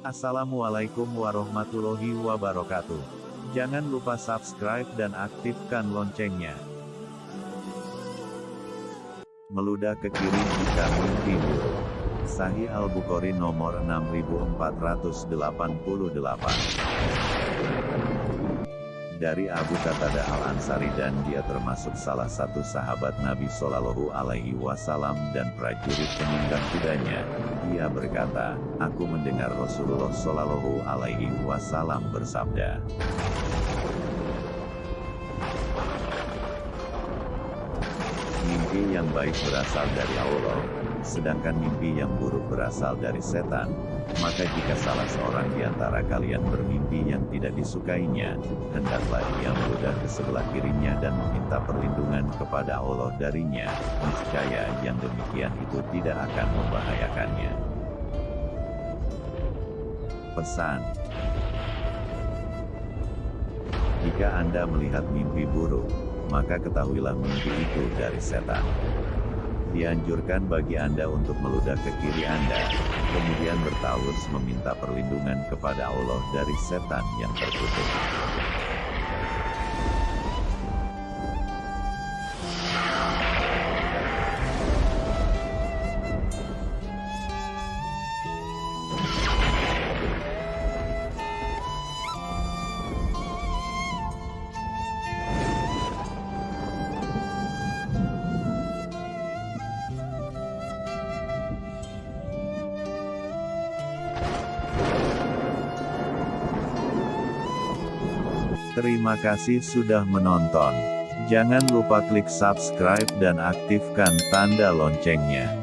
Assalamualaikum warahmatullahi wabarakatuh. Jangan lupa subscribe dan aktifkan loncengnya. Meludah ke kiri jika buruk. Sahih Al-Bukhari nomor 6488 dari Abu Qatada Al-Ansari dan dia termasuk salah satu sahabat Nabi Shallallahu Alaihi Wasallam dan prajurit penunggang kudanya. Dia berkata, aku mendengar Rasulullah Shallallahu Alaihi Wasallam bersabda. Mimpi yang baik berasal dari Allah, sedangkan mimpi yang buruk berasal dari setan. Maka jika salah seorang di antara kalian bermimpi yang tidak disukainya, hendaklah ia meludah ke sebelah kirinya dan meminta perlindungan kepada Allah darinya, niscaya yang demikian itu tidak akan membahayakannya. Pesan Jika Anda melihat mimpi buruk, maka ketahuilah mimpi itu dari setan. Dianjurkan bagi Anda untuk meludah ke kiri Anda, kemudian bertaus meminta perlindungan kepada Allah dari setan yang terkutuk. Terima kasih sudah menonton. Jangan lupa klik subscribe dan aktifkan tanda loncengnya.